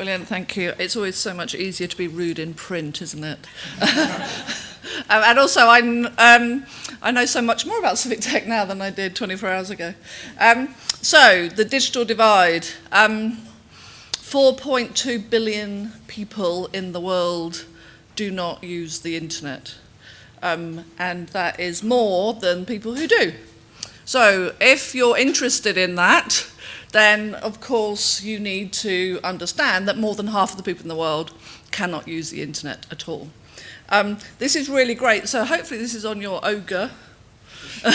Brilliant, thank you. It's always so much easier to be rude in print, isn't it? And also, I, um, I know so much more about civic tech now than I did 24 hours ago. Um, so, the digital divide. Um, 4.2 billion people in the world do not use the internet. Um, and that is more than people who do. So, if you're interested in that, then of course you need to understand that more than half of the people in the world cannot use the internet at all. Um, this is really great. So hopefully this is on your ogre,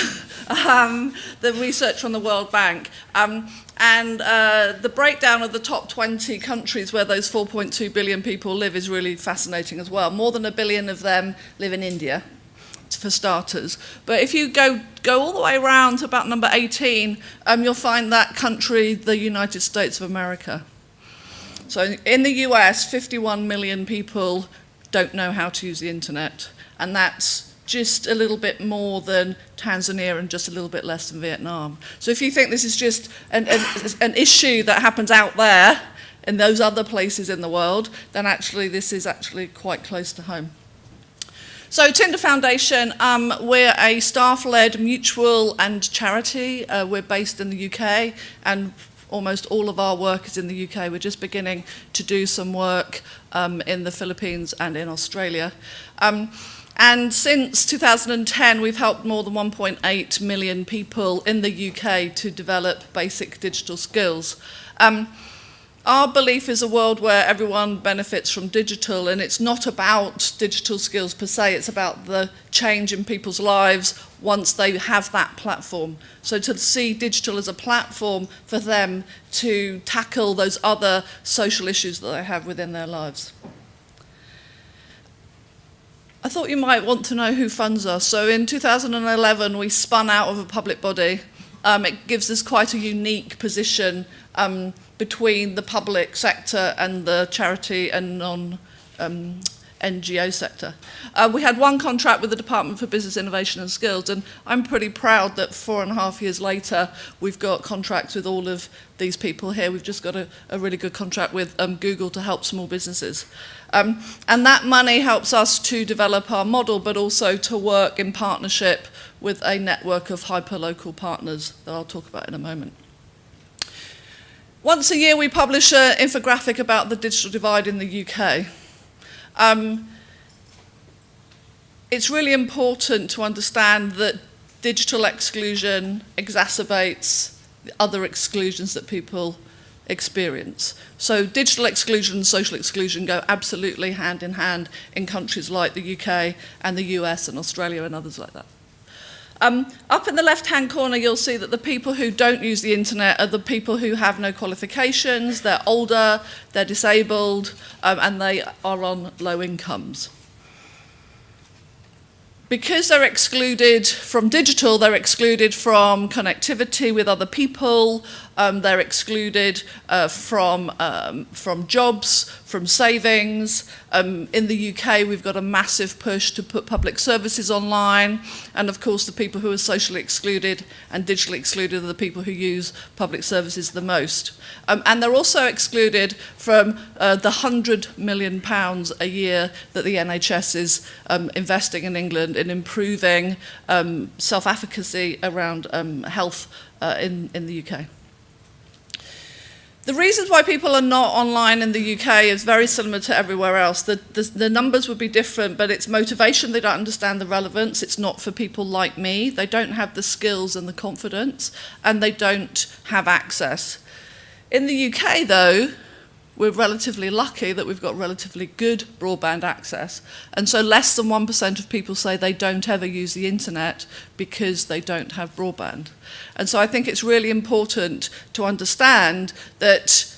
um, the research from the World Bank. Um, and uh, the breakdown of the top 20 countries where those 4.2 billion people live is really fascinating as well. More than a billion of them live in India, for starters. But if you go, go all the way around to about number 18, um, you'll find that country, the United States of America. So in the US, 51 million people don't know how to use the internet. And that's just a little bit more than Tanzania and just a little bit less than Vietnam. So if you think this is just an, an, an issue that happens out there in those other places in the world, then actually this is actually quite close to home. So Tinder Foundation, um, we're a staff-led mutual and charity. Uh, we're based in the UK and almost all of our work is in the UK. We're just beginning to do some work um, in the Philippines and in Australia. Um, and since 2010, we've helped more than 1.8 million people in the UK to develop basic digital skills. Um, our belief is a world where everyone benefits from digital and it's not about digital skills per se, it's about the change in people's lives once they have that platform. So to see digital as a platform for them to tackle those other social issues that they have within their lives. I thought you might want to know who funds us. So in 2011, we spun out of a public body. Um, it gives us quite a unique position um, between the public sector and the charity and non um, NGO sector. Uh, we had one contract with the Department for Business Innovation and Skills, and I'm pretty proud that four and a half years later, we've got contracts with all of these people here. We've just got a, a really good contract with um, Google to help small businesses. Um, and that money helps us to develop our model, but also to work in partnership with a network of hyper-local partners that I'll talk about in a moment. Once a year we publish an infographic about the digital divide in the UK. Um, it's really important to understand that digital exclusion exacerbates the other exclusions that people experience. So digital exclusion and social exclusion go absolutely hand in hand in countries like the UK and the US and Australia and others like that. Um, up in the left-hand corner, you'll see that the people who don't use the internet are the people who have no qualifications, they're older, they're disabled, um, and they are on low incomes. Because they're excluded from digital, they're excluded from connectivity with other people, um, they're excluded uh, from, um, from jobs, from savings. Um, in the UK, we've got a massive push to put public services online. And of course, the people who are socially excluded and digitally excluded are the people who use public services the most. Um, and they're also excluded from uh, the 100 million pounds a year that the NHS is um, investing in England in improving um, self-efficacy around health uh, in, in the UK. The reasons why people are not online in the UK is very similar to everywhere else. The, the, the numbers would be different, but it's motivation. They don't understand the relevance. It's not for people like me. They don't have the skills and the confidence, and they don't have access. In the UK, though, we're relatively lucky that we've got relatively good broadband access. And so less than 1% of people say they don't ever use the internet because they don't have broadband. And so I think it's really important to understand that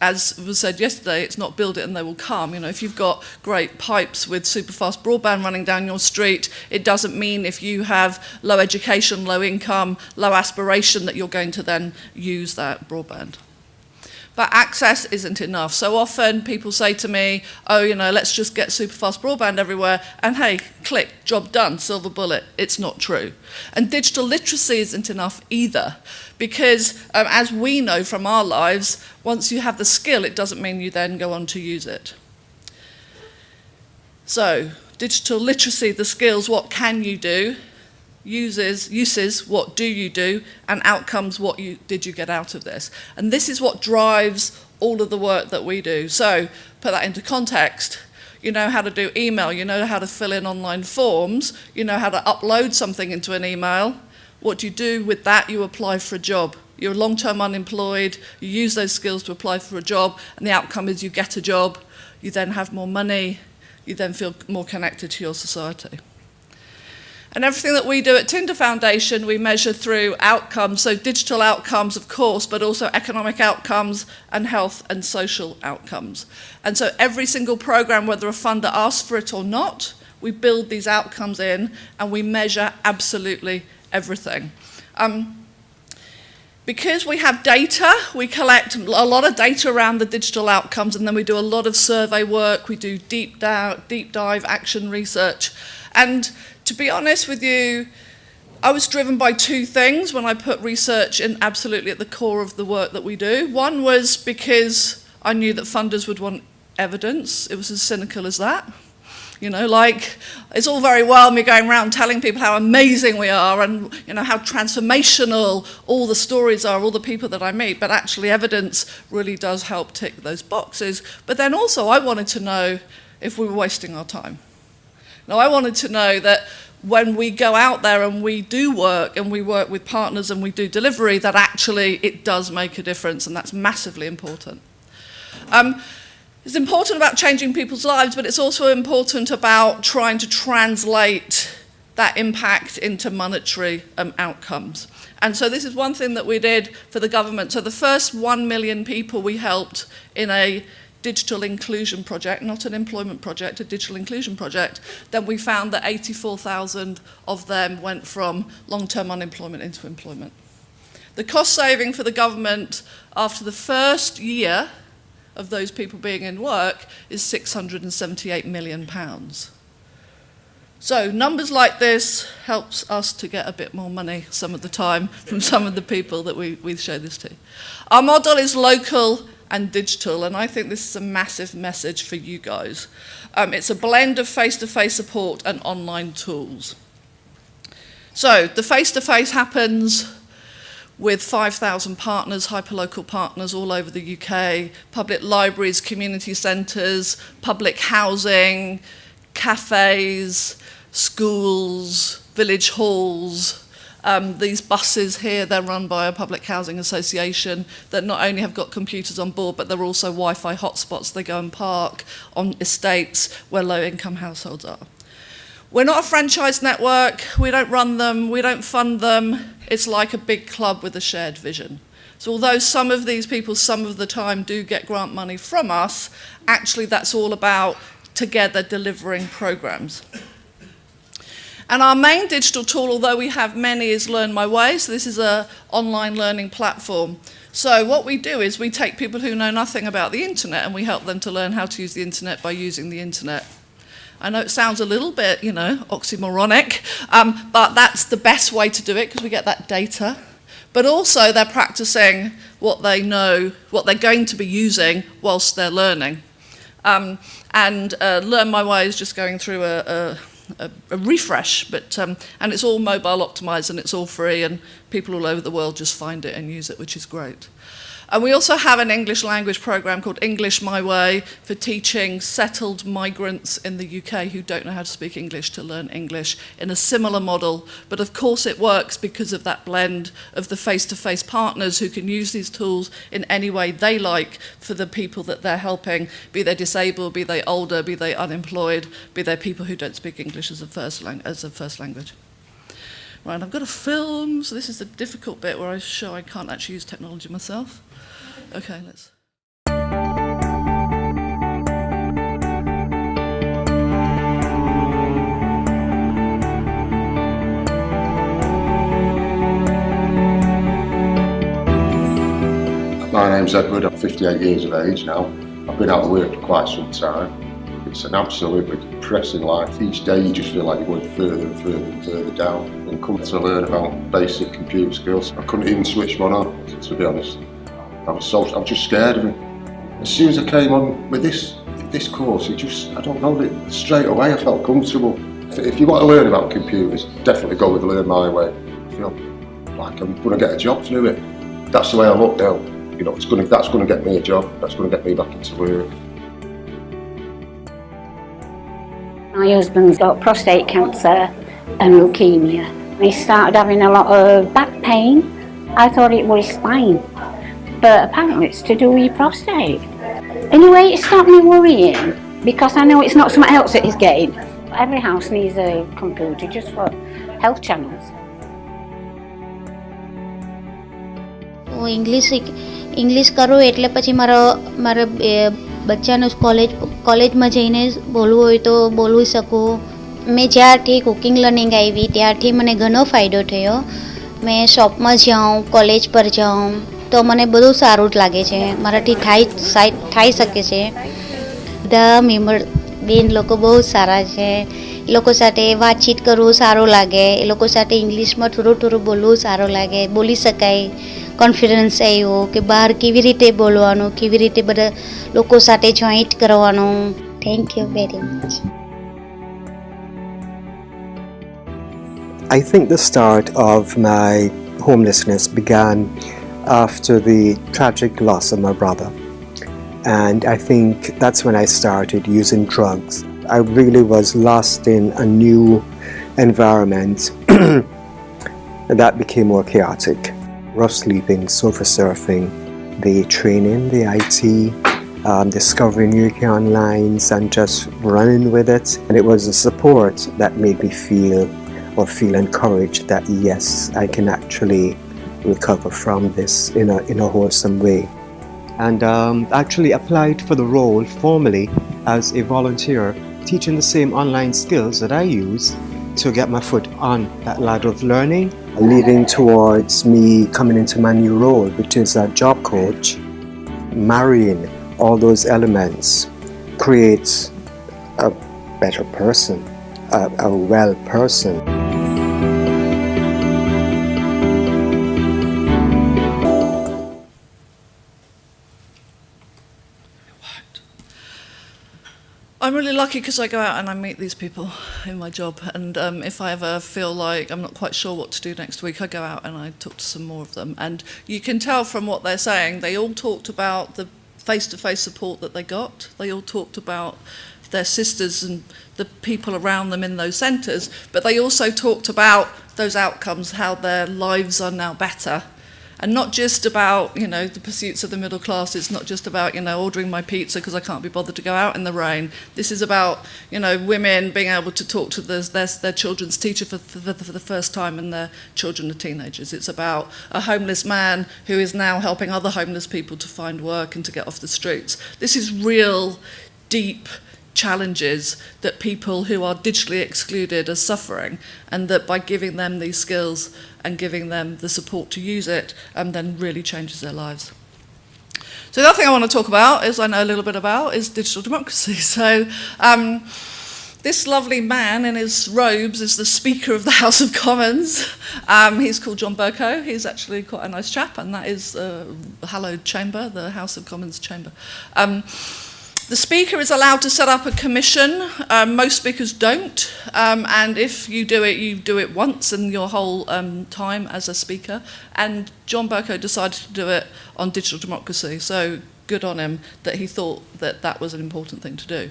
as was said yesterday, it's not build it and they will come. You know, if you've got great pipes with super fast broadband running down your street, it doesn't mean if you have low education, low income, low aspiration that you're going to then use that broadband. But access isn't enough. So often people say to me, oh, you know, let's just get super fast broadband everywhere, and hey, click, job done, silver bullet. It's not true. And digital literacy isn't enough either, because um, as we know from our lives, once you have the skill, it doesn't mean you then go on to use it. So, digital literacy, the skills, what can you do? Uses, uses, what do you do, and outcomes, what you, did you get out of this. And this is what drives all of the work that we do. So put that into context. You know how to do email, you know how to fill in online forms, you know how to upload something into an email. What do you do with that? You apply for a job. You're long-term unemployed, you use those skills to apply for a job, and the outcome is you get a job, you then have more money, you then feel more connected to your society. And everything that we do at Tinder Foundation, we measure through outcomes, so digital outcomes, of course, but also economic outcomes and health and social outcomes. And so every single program, whether a funder asks for it or not, we build these outcomes in and we measure absolutely everything. Um, because we have data, we collect a lot of data around the digital outcomes and then we do a lot of survey work, we do deep, deep dive action research. And to be honest with you, I was driven by two things when I put research in absolutely at the core of the work that we do. One was because I knew that funders would want evidence. It was as cynical as that. You know, like, it's all very well me going around telling people how amazing we are and, you know, how transformational all the stories are, all the people that I meet, but actually evidence really does help tick those boxes. But then also I wanted to know if we were wasting our time. Now, I wanted to know that when we go out there and we do work and we work with partners and we do delivery, that actually it does make a difference, and that's massively important. Um, it's important about changing people's lives, but it's also important about trying to translate that impact into monetary um, outcomes. And so this is one thing that we did for the government. So the first one million people we helped in a digital inclusion project, not an employment project, a digital inclusion project, then we found that 84,000 of them went from long-term unemployment into employment. The cost saving for the government after the first year of those people being in work is 678 million pounds. So numbers like this helps us to get a bit more money some of the time from some of the people that we, we show this to. Our model is local and digital, and I think this is a massive message for you guys. Um, it's a blend of face-to-face -face support and online tools. So the face-to-face -face happens with 5,000 partners, hyperlocal partners all over the UK, public libraries, community centres, public housing, cafes, schools, village halls, um, these buses here, they're run by a public housing association that not only have got computers on board, but they're also Wi-Fi hotspots. They go and park on estates where low-income households are. We're not a franchise network. We don't run them. We don't fund them. It's like a big club with a shared vision. So although some of these people some of the time do get grant money from us, actually that's all about together delivering programs. And our main digital tool, although we have many, is Learn My Way. So this is an online learning platform. So what we do is we take people who know nothing about the internet and we help them to learn how to use the internet by using the internet. I know it sounds a little bit, you know, oxymoronic, um, but that's the best way to do it because we get that data. But also they're practicing what they know, what they're going to be using whilst they're learning. Um, and uh, Learn My Way is just going through a, a a, a refresh, but um, and it's all mobile optimized and it's all free and people all over the world just find it and use it, which is great. And we also have an English language program called English My Way for teaching settled migrants in the UK who don't know how to speak English to learn English in a similar model. But of course it works because of that blend of the face-to-face -face partners who can use these tools in any way they like for the people that they're helping, be they disabled, be they older, be they unemployed, be they people who don't speak English as a first, as a first language. Right, I've got a film, so this is the difficult bit where I show I can't actually use technology myself. Okay, let's. My name's Edward, I'm 58 years of age now. I've been out of work for quite some time. It's an absolutely depressing life. Each day you just feel like you're going further and further and further down. And come to learn about basic computer skills, I couldn't even switch one on, to be honest. I was so, I was just scared of it. As soon as I came on with this this course, it just, I don't know, straight away I felt comfortable. If you want to learn about computers, definitely go with Learn My Way. I feel like I'm going to get a job through it. That's the way I look now. You know, it's going to, that's going to get me a job. That's going to get me back into work. My husband's got prostate cancer and leukemia. He started having a lot of back pain. I thought it was spine, but apparently it's to do with your prostate. Anyway, it stopped me worrying because I know it's not something else that he's getting. Every house needs a computer just for health channels. હું English English કરું એટલે પછી મારો મારા બચ્ચાનું college કોલેજમાં જઈને બોલવું હોય તો બોલી શકું મેં જ્યારથી કુકિંગ લર્નિંગ આવી ત્યારથી મને ઘણો ફાયદો થયો મેં શોપમાં જાઉં કોલેજ પર જાઉં તો મને બધું સારું જ લાગે છે. મારાથી થાય થઈ શકે છે. બધા મેમ્બર, બેન લોકો બહુ સારા છે. એ લોકો સાથે વાતચીત કરવું સારું લાગે. એ લોકો સાથે ઇંગ્લિશમાં થોડું થોડું બોલવું સારું લાગે. બોલી શકાય. કોન્ફિડન્સ આવ્યો કે બહાર કેવી રીતે બોલવાનું, કેવી રીતે બધા લોકો સાથે જોઈન્ટ કરવાનું. Thank you very much I think the start of my homelessness began after the tragic loss of my brother. And I think that's when I started using drugs. I really was lost in a new environment and that became more chaotic rough sleeping, sofa surfing, the training, the IT, um, discovering new lines and just running with it. And it was the support that made me feel or feel encouraged that yes, I can actually recover from this in a, in a wholesome way. And um, actually applied for the role formally as a volunteer, teaching the same online skills that I use to get my foot on that ladder of learning leading towards me coming into my new role, which is a job coach, marrying all those elements creates a better person, a, a well person. I'm really lucky because I go out and I meet these people in my job. And um, if I ever feel like I'm not quite sure what to do next week, I go out and I talk to some more of them. And you can tell from what they're saying, they all talked about the face to face support that they got. They all talked about their sisters and the people around them in those centres. But they also talked about those outcomes, how their lives are now better and not just about, you know, the pursuits of the middle class. It's not just about, you know, ordering my pizza because I can't be bothered to go out in the rain. This is about, you know, women being able to talk to their their, their children's teacher for, for, for the first time and their children are teenagers. It's about a homeless man who is now helping other homeless people to find work and to get off the streets. This is real, deep, challenges that people who are digitally excluded are suffering and that by giving them these skills and giving them the support to use it um, then really changes their lives. So the other thing I want to talk about is I know a little bit about is digital democracy. So um, this lovely man in his robes is the Speaker of the House of Commons. Um, he's called John Bercow. He's actually quite a nice chap, and that is uh, hallowed chamber, the House of Commons chamber. Um, The speaker is allowed to set up a commission. Um, most speakers don't. Um, and if you do it, you do it once in your whole um, time as a speaker. And John Burko decided to do it on digital democracy. So good on him that he thought that that was an important thing to do.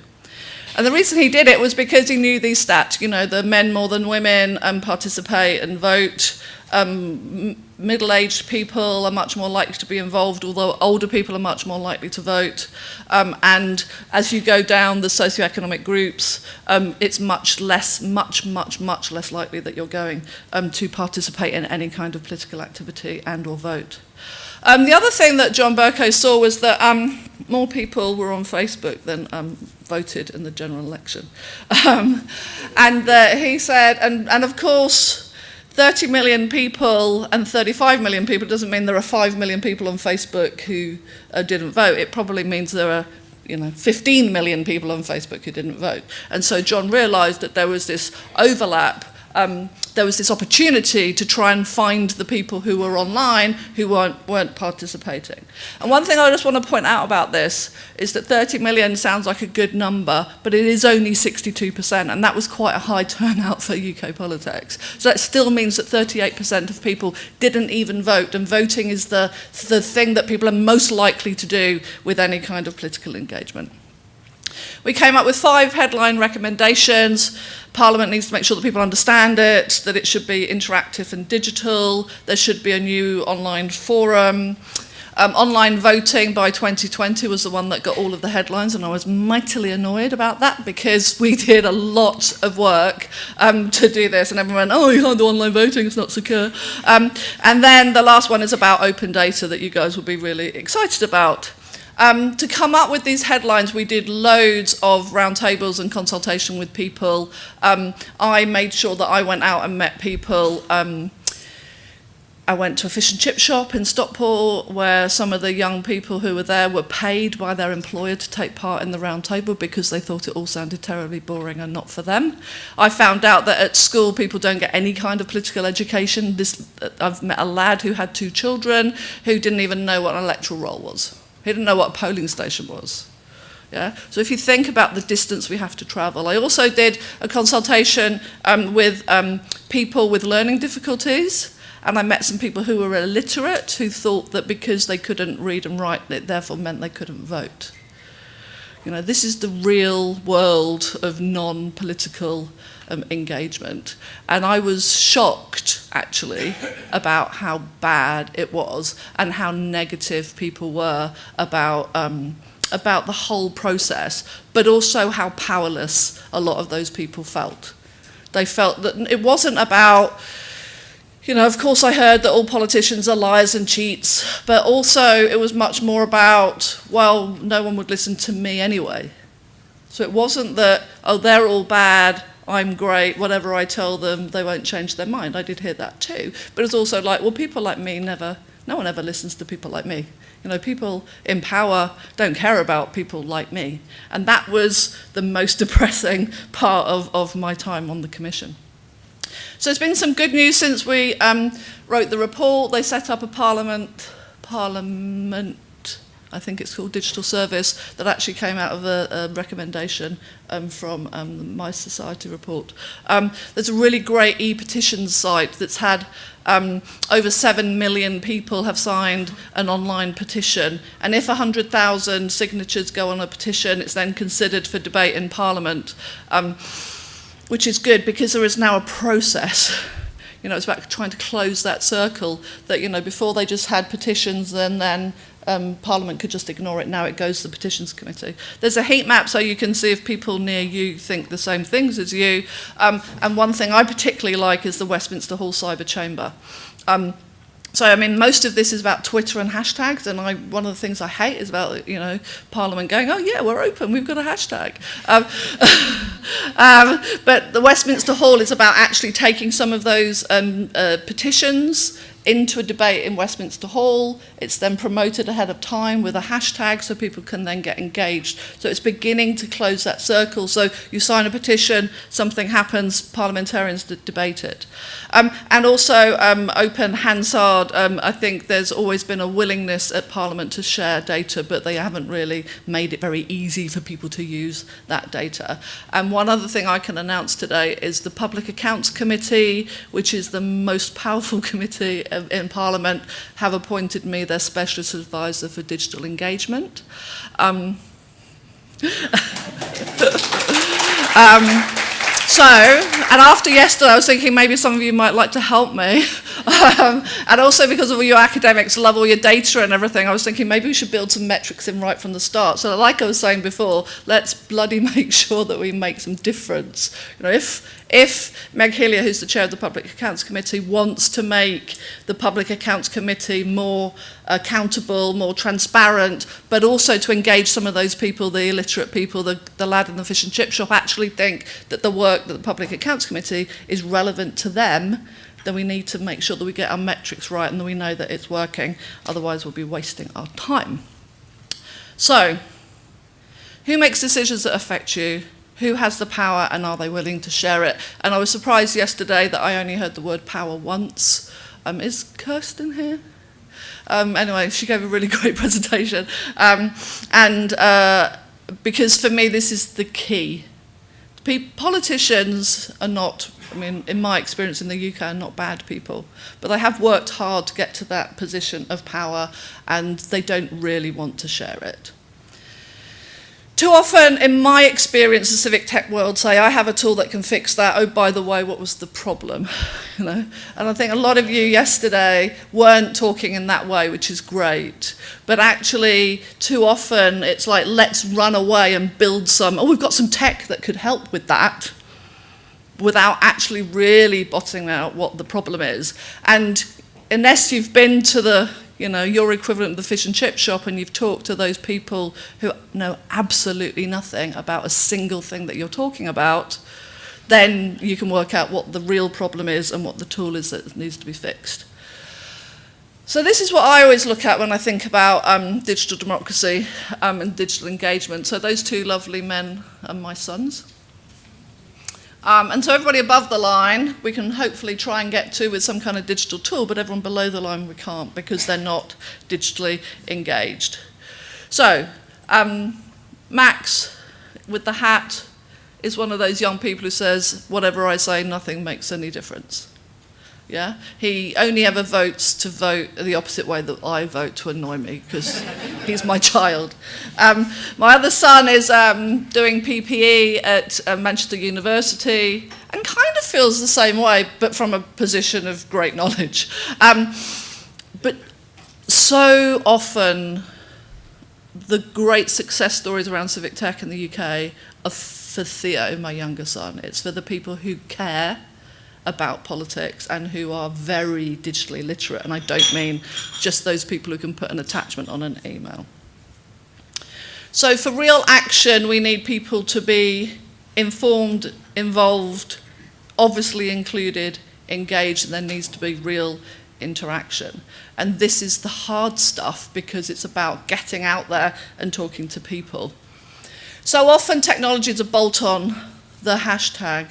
And the reason he did it was because he knew these stats, you know, the men more than women um, participate and vote, um, middle-aged people are much more likely to be involved, although older people are much more likely to vote. Um, and as you go down the socioeconomic groups, um, it's much less, much, much, much less likely that you're going um, to participate in any kind of political activity and or vote. Um, the other thing that John Bercow saw was that um, more people were on Facebook than um, voted in the general election. Um, and uh, he said, and, and of course, 30 million people and 35 million people doesn't mean there are 5 million people on Facebook who uh, didn't vote. It probably means there are you know, 15 million people on Facebook who didn't vote. And so John realised that there was this overlap um, there was this opportunity to try and find the people who were online who weren't, weren't participating. And one thing I just want to point out about this is that 30 million sounds like a good number, but it is only 62%, and that was quite a high turnout for UK politics. So that still means that 38% of people didn't even vote, and voting is the, the thing that people are most likely to do with any kind of political engagement. We came up with five headline recommendations. Parliament needs to make sure that people understand it, that it should be interactive and digital, there should be a new online forum. Um, online voting by 2020 was the one that got all of the headlines, and I was mightily annoyed about that because we did a lot of work um, to do this, and everyone went, oh, you can't do online voting, it's not secure. Um, and then the last one is about open data that you guys will be really excited about. Um, to come up with these headlines, we did loads of roundtables and consultation with people. Um, I made sure that I went out and met people. Um, I went to a fish and chip shop in Stockport where some of the young people who were there were paid by their employer to take part in the roundtable because they thought it all sounded terribly boring and not for them. I found out that at school people don't get any kind of political education. This, I've met a lad who had two children who didn't even know what an electoral roll was. He didn't know what a polling station was. Yeah? So if you think about the distance we have to travel. I also did a consultation um, with um, people with learning difficulties and I met some people who were illiterate who thought that because they couldn't read and write it therefore meant they couldn't vote. You know, this is the real world of non-political um, engagement. And I was shocked, actually, about how bad it was and how negative people were about, um, about the whole process, but also how powerless a lot of those people felt. They felt that it wasn't about you know, of course I heard that all politicians are liars and cheats, but also it was much more about, well, no one would listen to me anyway. So it wasn't that, oh, they're all bad, I'm great, whatever I tell them, they won't change their mind. I did hear that too. But it's also like, well, people like me never, no one ever listens to people like me. You know, people in power don't care about people like me. And that was the most depressing part of, of my time on the commission. So there's been some good news since we um, wrote the report. They set up a parliament, parliament, I think it's called Digital Service, that actually came out of a, a recommendation um, from um, the My Society report. Um, there's a really great e-petitions site that's had um, over 7 million people have signed an online petition. And if 100,000 signatures go on a petition, it's then considered for debate in Parliament. Um, which is good because there is now a process. You know, it's about trying to close that circle that, you know, before they just had petitions and then um, Parliament could just ignore it. Now it goes to the Petitions Committee. There's a heat map so you can see if people near you think the same things as you. Um, and one thing I particularly like is the Westminster Hall Cyber Chamber. Um, so, I mean, most of this is about Twitter and hashtags, and I, one of the things I hate is about, you know, Parliament going, oh, yeah, we're open, we've got a hashtag. Um, um, but the Westminster Hall is about actually taking some of those um, uh, petitions into a debate in Westminster Hall. It's then promoted ahead of time with a hashtag so people can then get engaged. So it's beginning to close that circle. So you sign a petition, something happens, parliamentarians debate it. Um, and also um, open Hansard, um, I think there's always been a willingness at Parliament to share data, but they haven't really made it very easy for people to use that data. And one other thing I can announce today is the Public Accounts Committee, which is the most powerful committee in Parliament, have appointed me their specialist advisor for digital engagement. Um, um, So, and after yesterday, I was thinking maybe some of you might like to help me. um, and also because of all your academics love all your data and everything, I was thinking maybe we should build some metrics in right from the start. So like I was saying before, let's bloody make sure that we make some difference. You know, if If Meg Hillier, who's the chair of the Public Accounts Committee, wants to make the Public Accounts Committee more accountable, more transparent, but also to engage some of those people, the illiterate people, the, the lad in the fish and chip shop, actually think that the work that the Public Accounts Committee is relevant to them, then we need to make sure that we get our metrics right and that we know that it's working. Otherwise, we'll be wasting our time. So, who makes decisions that affect you? Who has the power and are they willing to share it? And I was surprised yesterday that I only heard the word power once. Um, is Kirsten here? Um, anyway, she gave a really great presentation. Um, and uh, because for me, this is the key. Politicians are not, I mean, in my experience in the UK, are not bad people. But they have worked hard to get to that position of power and they don't really want to share it. Too often, in my experience, the civic tech world say, I have a tool that can fix that. Oh, by the way, what was the problem? You know? And I think a lot of you yesterday weren't talking in that way, which is great. But actually, too often, it's like, let's run away and build some, oh, we've got some tech that could help with that without actually really bottoming out what the problem is. And unless you've been to the you know, your equivalent of the fish and chip shop and you've talked to those people who know absolutely nothing about a single thing that you're talking about, then you can work out what the real problem is and what the tool is that needs to be fixed. So this is what I always look at when I think about um, digital democracy um, and digital engagement. So those two lovely men are my sons. Um, and so everybody above the line, we can hopefully try and get to with some kind of digital tool, but everyone below the line we can't because they're not digitally engaged. So um, Max, with the hat, is one of those young people who says, whatever I say, nothing makes any difference. Yeah? He only ever votes to vote the opposite way that I vote to annoy me because he's my child. Um, my other son is um, doing PPE at uh, Manchester University and kind of feels the same way, but from a position of great knowledge. Um, but so often, the great success stories around civic tech in the UK are for Theo, my younger son. It's for the people who care about politics and who are very digitally literate. And I don't mean just those people who can put an attachment on an email. So for real action, we need people to be informed, involved, obviously included, engaged, and there needs to be real interaction. And this is the hard stuff because it's about getting out there and talking to people. So often technology is a bolt on the hashtag,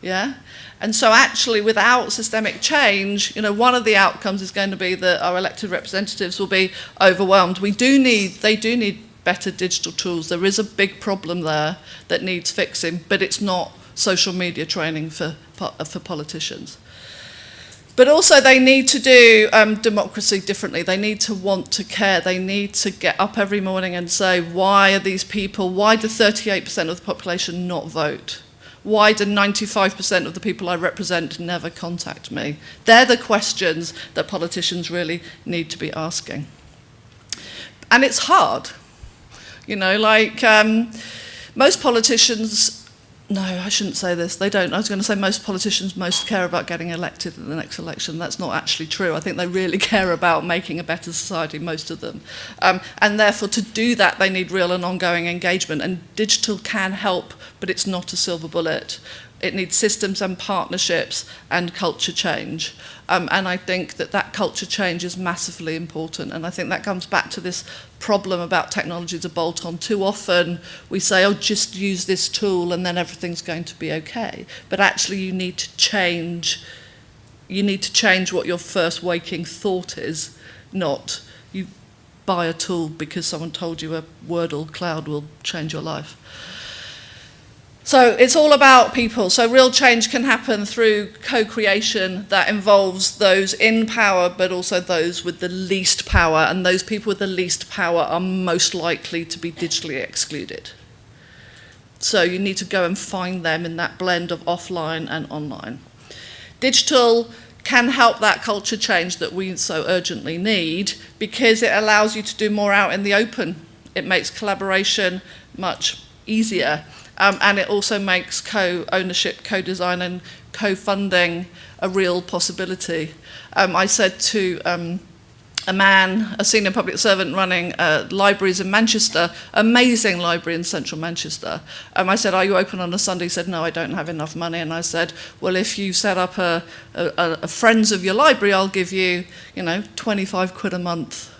yeah? And so actually without systemic change, you know, one of the outcomes is going to be that our elected representatives will be overwhelmed. We do need, they do need better digital tools. There is a big problem there that needs fixing, but it's not social media training for, uh, for politicians. But also they need to do um, democracy differently. They need to want to care. They need to get up every morning and say, why are these people, why do 38% of the population not vote? Why do 95% of the people I represent never contact me? They're the questions that politicians really need to be asking. And it's hard. You know, like um, most politicians no, I shouldn't say this. They don't. I was going to say most politicians most care about getting elected in the next election. That's not actually true. I think they really care about making a better society, most of them. Um, and therefore, to do that, they need real and ongoing engagement. And digital can help, but it's not a silver bullet. It needs systems and partnerships and culture change. Um, and I think that that culture change is massively important. And I think that comes back to this problem about technology as a bolt-on. Too often we say, oh, just use this tool and then everything's going to be okay. But actually you need to change, you need to change what your first waking thought is, not you buy a tool because someone told you a Wordle cloud will change your life. So it's all about people. So real change can happen through co-creation that involves those in power, but also those with the least power. And those people with the least power are most likely to be digitally excluded. So you need to go and find them in that blend of offline and online. Digital can help that culture change that we so urgently need because it allows you to do more out in the open. It makes collaboration much easier. Um, and it also makes co-ownership, co-design and co-funding a real possibility. Um, I said to um, a man, a senior public servant running uh, libraries in Manchester, amazing library in central Manchester. Um, I said, are you open on a Sunday? He said, no, I don't have enough money. And I said, well, if you set up a, a, a friends of your library, I'll give you, you know, 25 quid a month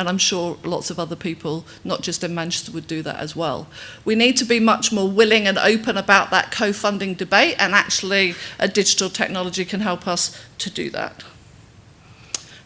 And I'm sure lots of other people, not just in Manchester, would do that as well. We need to be much more willing and open about that co-funding debate and actually a digital technology can help us to do that.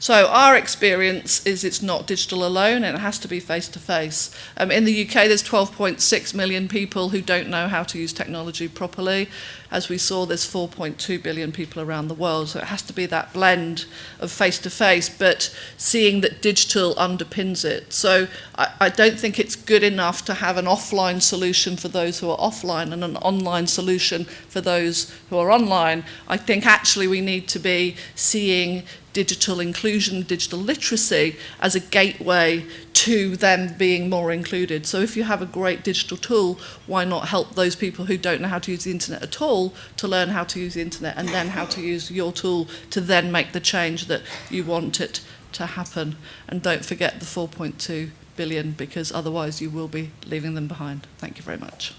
So our experience is it's not digital alone and it has to be face to face. Um, in the UK, there's 12.6 million people who don't know how to use technology properly. As we saw, there's 4.2 billion people around the world. So it has to be that blend of face to face, but seeing that digital underpins it. So I, I don't think it's good enough to have an offline solution for those who are offline and an online solution for those who are online. I think actually we need to be seeing digital inclusion, digital literacy as a gateway to them being more included. So if you have a great digital tool, why not help those people who don't know how to use the internet at all to learn how to use the internet and then how to use your tool to then make the change that you want it to happen. And don't forget the 4.2 billion because otherwise you will be leaving them behind. Thank you very much.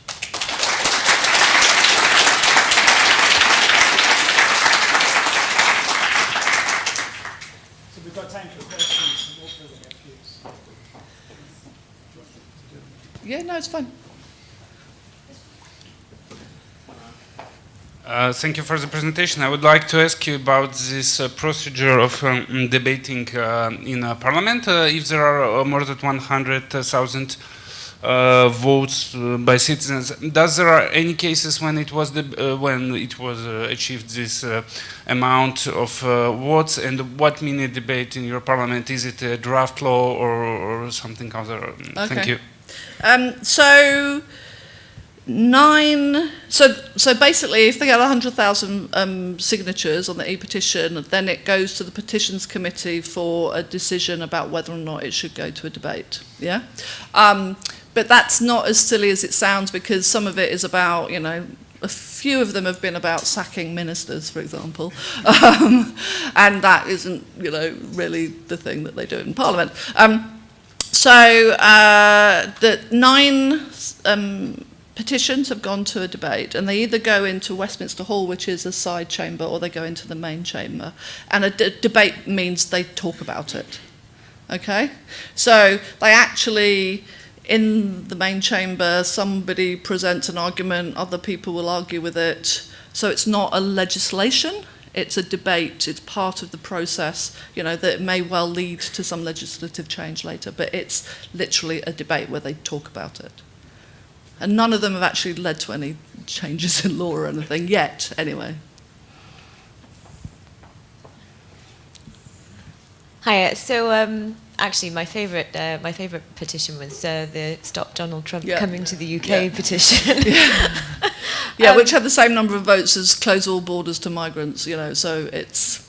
Yeah, no, it's fine. Uh, thank you for the presentation. I would like to ask you about this uh, procedure of um, debating uh, in Parliament. Uh, if there are uh, more than 100,000 uh, votes by citizens, does there are any cases when it was when it was achieved this amount of votes, and what minute debate in your Parliament? Is it a draft law or, or something other? Okay. Thank you. Um, so nine. So so basically, if they get hundred thousand um, signatures on the e-petition, then it goes to the petitions committee for a decision about whether or not it should go to a debate. Yeah. Um, but that's not as silly as it sounds because some of it is about you know a few of them have been about sacking ministers, for example, um, and that isn't, you know, really the thing that they do in Parliament. Um, so uh, the nine um, petitions have gone to a debate, and they either go into Westminster Hall, which is a side chamber, or they go into the main chamber. And a debate means they talk about it. Okay? So they actually, in the main chamber, somebody presents an argument, other people will argue with it. So it's not a legislation, it's a debate, it's part of the process, you know, that may well lead to some legislative change later, but it's literally a debate where they talk about it. And none of them have actually led to any changes in law or anything yet, anyway. Hi, so um, actually my favourite uh, my favourite petition was uh, the Stop Donald Trump yeah. Coming to the UK yeah. petition. yeah, yeah um, which had the same number of votes as Close All Borders to Migrants, you know, so it's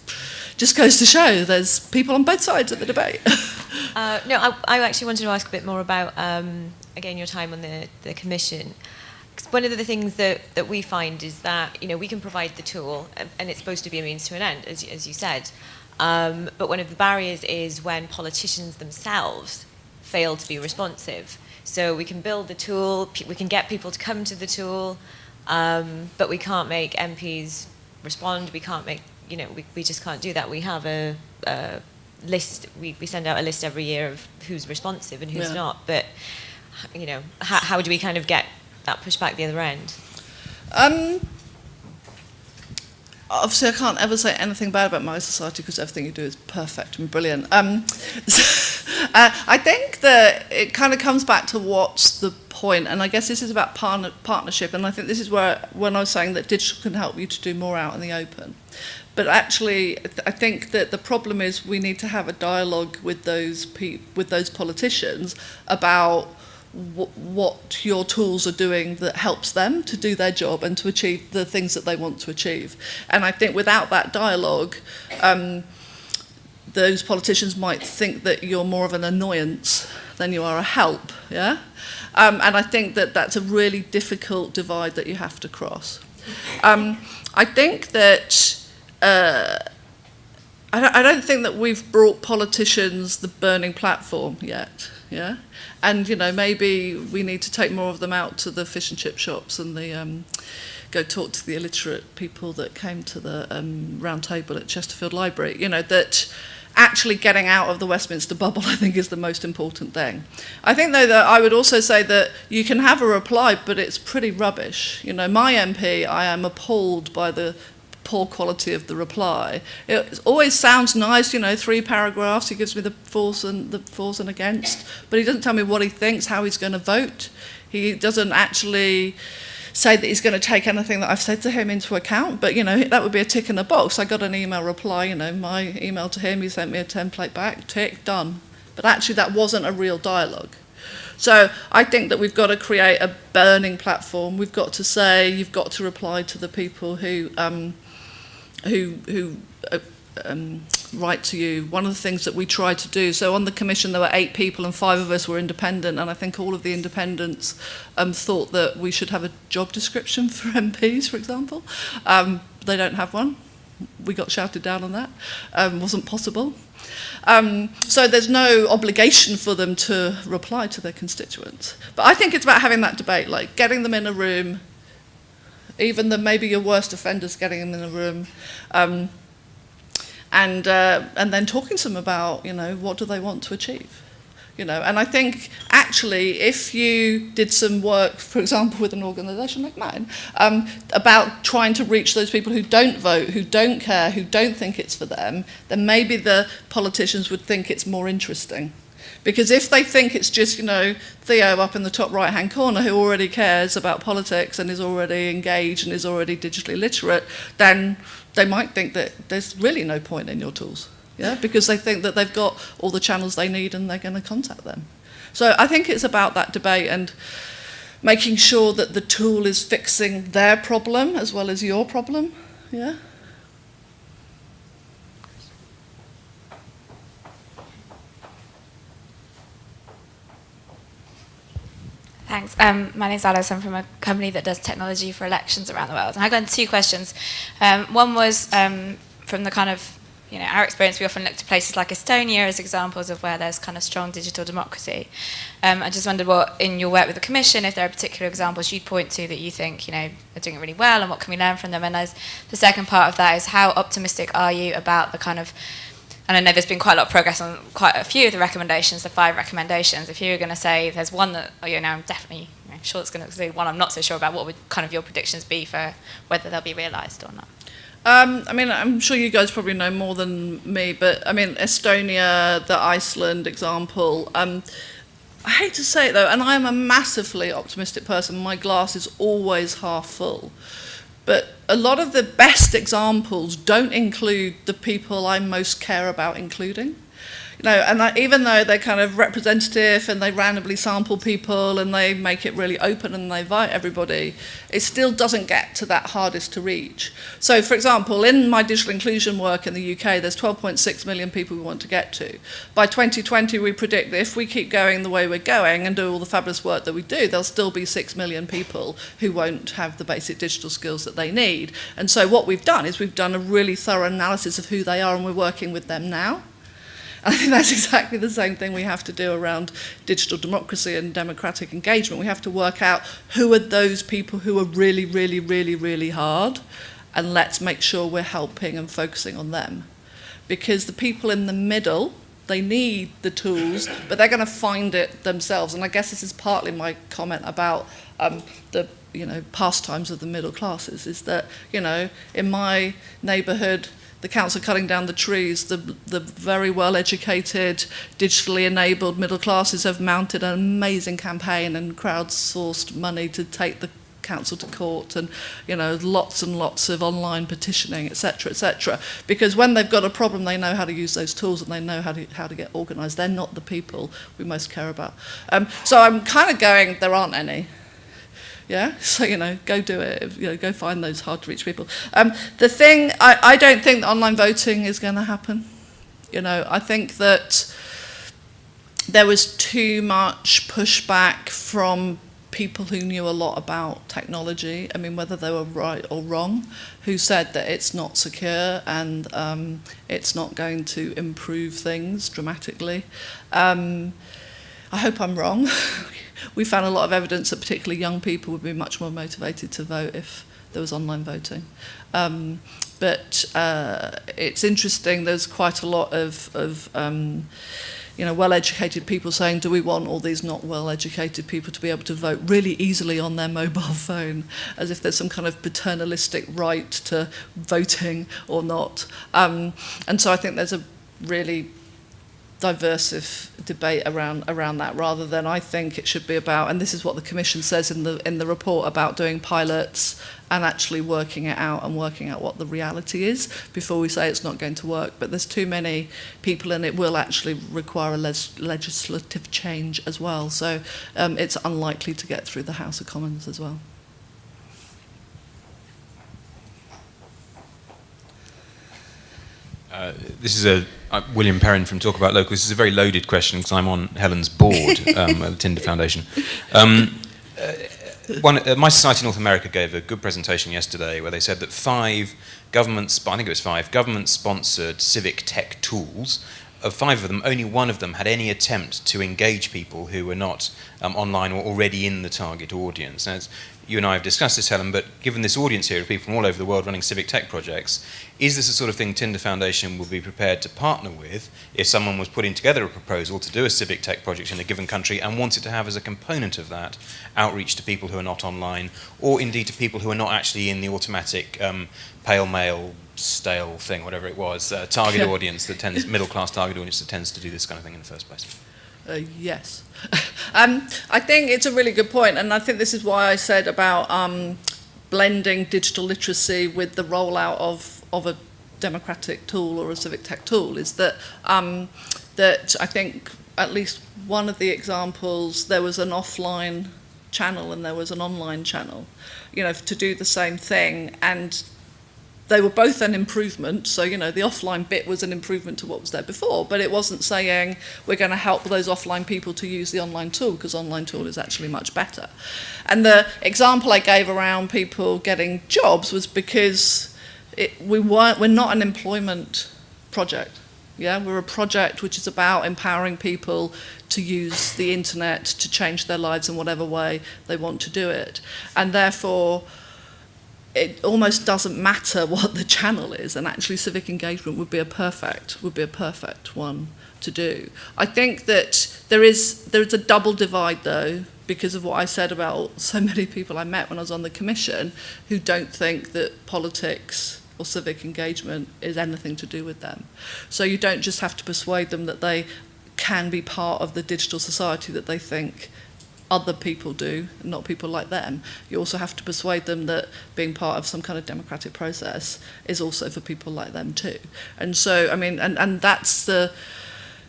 just goes to show there's people on both sides of the debate. uh, no, I, I, actually wanted to ask a bit more about, um, again, your time on the, the commission. One of the things that, that we find is that, you know, we can provide the tool, and, and it's supposed to be a means to an end, as, as you said. Um, but one of the barriers is when politicians themselves fail to be responsive. So we can build the tool, we can get people to come to the tool, um, but we can't make MPs respond, we can't make, you know, we, we just can't do that. We have a, a list, we, we send out a list every year of who's responsive and who's yeah. not, but, you know, how, how do we kind of get that pushback the other end? Um, obviously I can't ever say anything bad about my society because everything you do is perfect and brilliant. Um, so, uh, I think that it kind of comes back to what's the point, and I guess this is about partner, partnership, and I think this is where when I was saying that digital can help you to do more out in the open. But actually, I think that the problem is we need to have a dialogue with those with those politicians about what your tools are doing that helps them to do their job and to achieve the things that they want to achieve. And I think without that dialogue, um, those politicians might think that you're more of an annoyance than you are a help. Yeah, um, and I think that that's a really difficult divide that you have to cross. Um, I think that. Uh, I don't, I don't think that we've brought politicians the burning platform yet. Yeah, and you know maybe we need to take more of them out to the fish and chip shops and the um, go talk to the illiterate people that came to the um, round table at Chesterfield Library. You know that actually getting out of the Westminster bubble, I think, is the most important thing. I think, though, that I would also say that you can have a reply, but it's pretty rubbish. You know, my MP, I am appalled by the poor quality of the reply. It always sounds nice, you know, three paragraphs, he gives me the force and the force and against, but he doesn't tell me what he thinks, how he's going to vote. He doesn't actually say that he's going to take anything that I've said to him into account, but you know, that would be a tick in the box. I got an email reply, you know, my email to him, he sent me a template back, tick, done. But actually that wasn't a real dialogue. So I think that we've got to create a burning platform. We've got to say you've got to reply to the people who um, who, who uh, um, write to you, one of the things that we tried to do, so on the commission there were eight people and five of us were independent and I think all of the independents um, thought that we should have a job description for MPs, for example. Um, they don't have one. We got shouted down on that. Um, wasn't possible. Um, so there's no obligation for them to reply to their constituents. But I think it's about having that debate, like getting them in a room, even the maybe your worst offenders, getting them in the room, um, and uh, and then talking to them about you know what do they want to achieve? You know and i think actually if you did some work for example with an organization like mine um, about trying to reach those people who don't vote who don't care who don't think it's for them then maybe the politicians would think it's more interesting because if they think it's just, you know, Theo up in the top right hand corner who already cares about politics and is already engaged and is already digitally literate, then they might think that there's really no point in your tools. Yeah, because they think that they've got all the channels they need and they're going to contact them. So I think it's about that debate and making sure that the tool is fixing their problem as well as your problem. Yeah. Thanks. Um, my name's Alice. I'm from a company that does technology for elections around the world. And I got two questions. Um, one was um, from the kind of, you know, our experience, we often look to places like Estonia as examples of where there's kind of strong digital democracy. Um, I just wondered what, in your work with the Commission, if there are particular examples you'd point to that you think, you know, are doing it really well and what can we learn from them? And as the second part of that is how optimistic are you about the kind of and I know there's been quite a lot of progress on quite a few of the recommendations, the five recommendations. If you were going to say there's one that, oh, you know, I'm definitely you know, sure it's going to be one I'm not so sure about, what would kind of your predictions be for whether they'll be realised or not? Um, I mean, I'm sure you guys probably know more than me, but I mean, Estonia, the Iceland example. Um, I hate to say it though, and I am a massively optimistic person. My glass is always half full. But a lot of the best examples don't include the people I most care about including. You know, and even though they're kind of representative and they randomly sample people and they make it really open and they invite everybody, it still doesn't get to that hardest to reach. So, for example, in my digital inclusion work in the UK, there's 12.6 million people we want to get to. By 2020, we predict that if we keep going the way we're going and do all the fabulous work that we do, there'll still be 6 million people who won't have the basic digital skills that they need. And so what we've done is we've done a really thorough analysis of who they are and we're working with them now. I think that's exactly the same thing we have to do around digital democracy and democratic engagement. We have to work out who are those people who are really, really, really, really hard, and let's make sure we're helping and focusing on them. Because the people in the middle, they need the tools, but they're going to find it themselves. And I guess this is partly my comment about um, the you know pastimes of the middle classes. Is that you know in my neighbourhood the council cutting down the trees, the, the very well educated, digitally enabled middle classes have mounted an amazing campaign and crowdsourced money to take the council to court and you know lots and lots of online petitioning etc etc because when they've got a problem they know how to use those tools and they know how to how to get organized. They're not the people we most care about. Um so i'm kind of going there aren't any. Yeah, so you know, go do it. You know, go find those hard to reach people. Um, the thing, I, I don't think online voting is going to happen. You know, I think that there was too much pushback from people who knew a lot about technology, I mean, whether they were right or wrong, who said that it's not secure and um, it's not going to improve things dramatically. Um, I hope I'm wrong. we found a lot of evidence that particularly young people would be much more motivated to vote if there was online voting. Um, but uh, it's interesting, there's quite a lot of, of um, you know, well-educated people saying, do we want all these not well-educated people to be able to vote really easily on their mobile phone, as if there's some kind of paternalistic right to voting or not. Um, and so I think there's a really diversive debate around around that rather than I think it should be about and this is what the commission says in the in the report about doing pilots and actually working it out and working out what the reality is before we say it's not going to work but there's too many people and it will actually require a les legislative change as well so um, it's unlikely to get through the House of Commons as well. Uh, this is a uh, William Perrin from Talk About Local. This is a very loaded question because I'm on Helen's board um, at the Tinder Foundation. Um, uh, one, uh, My Society North America gave a good presentation yesterday where they said that five government, I think it was five, government-sponsored civic tech tools of five of them, only one of them had any attempt to engage people who were not um, online or already in the target audience. Now, you and I have discussed this, Helen, but given this audience here of people from all over the world running civic tech projects, is this the sort of thing Tinder Foundation would be prepared to partner with if someone was putting together a proposal to do a civic tech project in a given country and wanted to have as a component of that outreach to people who are not online, or indeed to people who are not actually in the automatic um, pale male stale thing, whatever it was, uh, target yeah. audience that tends, middle class target audience that tends to do this kind of thing in the first place? Uh, yes. um, I think it's a really good point, and I think this is why I said about um, blending digital literacy with the rollout of, of a democratic tool or a civic tech tool, is that, um, that I think at least one of the examples, there was an offline channel and there was an online channel, you know, to do the same thing, and they were both an improvement. So, you know, the offline bit was an improvement to what was there before, but it wasn't saying we're going to help those offline people to use the online tool because online tool is actually much better. And the example I gave around people getting jobs was because it, we weren't, we're not an employment project. Yeah, we're a project which is about empowering people to use the internet to change their lives in whatever way they want to do it. And therefore, it almost doesn't matter what the channel is and actually civic engagement would be a perfect would be a perfect one to do. I think that there is there is a double divide though because of what i said about so many people i met when i was on the commission who don't think that politics or civic engagement is anything to do with them. So you don't just have to persuade them that they can be part of the digital society that they think other people do, not people like them. You also have to persuade them that being part of some kind of democratic process is also for people like them too. And so, I mean, and, and that's the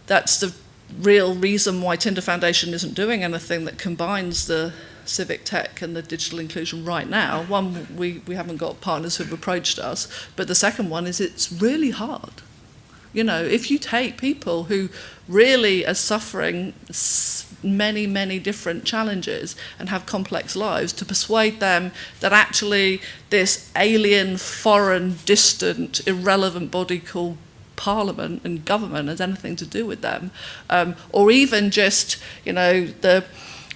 that's the real reason why Tinder Foundation isn't doing anything that combines the civic tech and the digital inclusion right now. One, we, we haven't got partners who have approached us, but the second one is it's really hard. You know, if you take people who really are suffering many, many different challenges and have complex lives, to persuade them that actually this alien, foreign, distant, irrelevant body called parliament and government has anything to do with them. Um, or even just, you know, the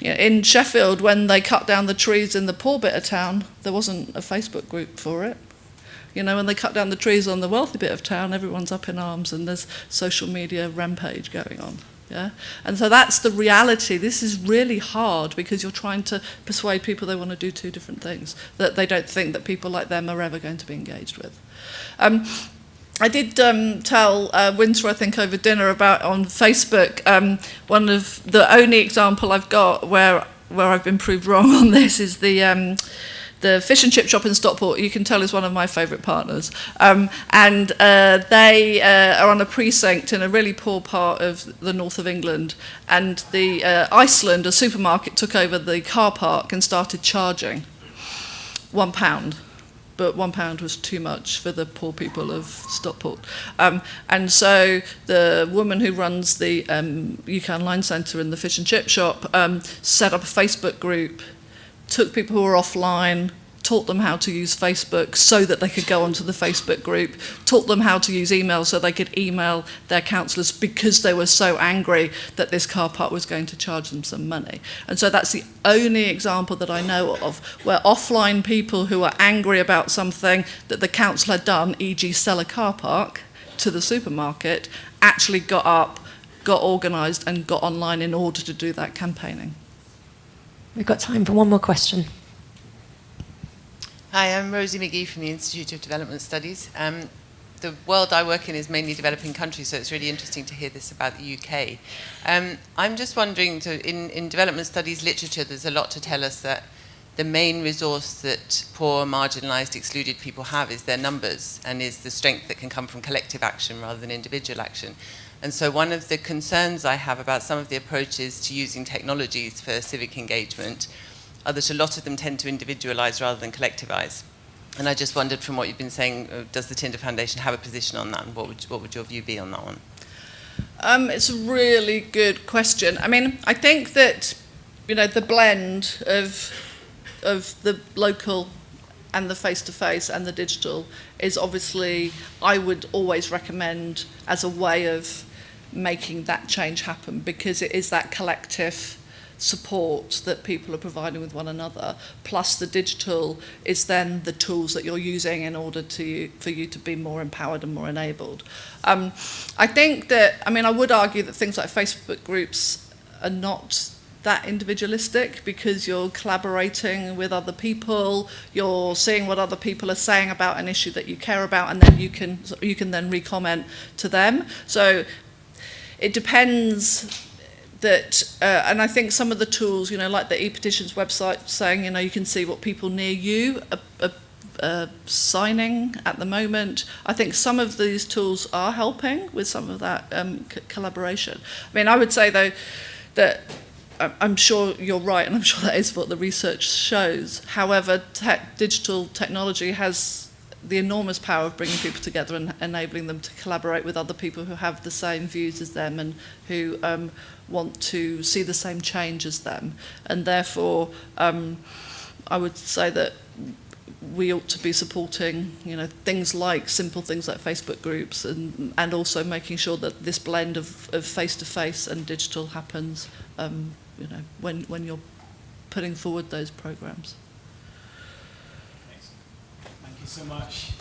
you know, in Sheffield, when they cut down the trees in the poor bit of town, there wasn't a Facebook group for it. You know, when they cut down the trees on the wealthy bit of town, everyone's up in arms and there's social media rampage going on. Yeah? And so that's the reality. This is really hard because you're trying to persuade people they want to do two different things that they don't think that people like them are ever going to be engaged with. Um, I did um, tell uh, Winter, I think, over dinner about on Facebook, um, one of the only example I've got where where I've been proved wrong on this is the um, the fish and chip shop in Stockport, you can tell is one of my favourite partners. Um, and uh, they uh, are on a precinct in a really poor part of the north of England. And the uh, Iceland, a supermarket, took over the car park and started charging one pound. But one pound was too much for the poor people of Stockport. Um, and so the woman who runs the um, UK Online Centre in the fish and chip shop um, set up a Facebook group took people who were offline, taught them how to use Facebook so that they could go onto the Facebook group, taught them how to use email so they could email their councillors because they were so angry that this car park was going to charge them some money. And so that's the only example that I know of where offline people who are angry about something that the council had done, e.g. sell a car park to the supermarket, actually got up, got organised and got online in order to do that campaigning. We've got time for one more question. Hi, I'm Rosie McGee from the Institute of Development Studies. Um, the world I work in is mainly developing countries, so it's really interesting to hear this about the UK. Um, I'm just wondering, so in, in development studies literature, there's a lot to tell us that the main resource that poor, marginalised, excluded people have is their numbers and is the strength that can come from collective action rather than individual action. And so one of the concerns I have about some of the approaches to using technologies for civic engagement are that a lot of them tend to individualize rather than collectivize. And I just wondered from what you've been saying, uh, does the Tinder Foundation have a position on that? And what would, what would your view be on that one? Um, it's a really good question. I mean, I think that, you know, the blend of, of the local and the face-to-face and the digital is obviously, I would always recommend as a way of making that change happen because it is that collective support that people are providing with one another. Plus the digital is then the tools that you're using in order to for you to be more empowered and more enabled. Um, I think that I mean I would argue that things like Facebook groups are not that individualistic because you're collaborating with other people you're seeing what other people are saying about an issue that you care about and then you can you can then recomment to them. So it depends that, uh, and I think some of the tools, you know, like the e-petitions website saying, you know, you can see what people near you are, are, are signing at the moment. I think some of these tools are helping with some of that um, collaboration. I mean, I would say though that I'm sure you're right, and I'm sure that is what the research shows. However, digital technology has the enormous power of bringing people together and enabling them to collaborate with other people who have the same views as them and who um, want to see the same change as them. And therefore, um, I would say that we ought to be supporting you know things like simple things like Facebook groups and and also making sure that this blend of of face to face and digital happens um you know when when you're putting forward those programs So much.